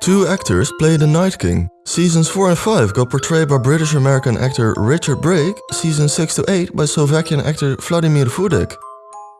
Two actors play the Night King. Seasons 4 and 5 got portrayed by British-American actor Richard Brake, season 6 to 8 by Slovakian actor Vladimir Furdik.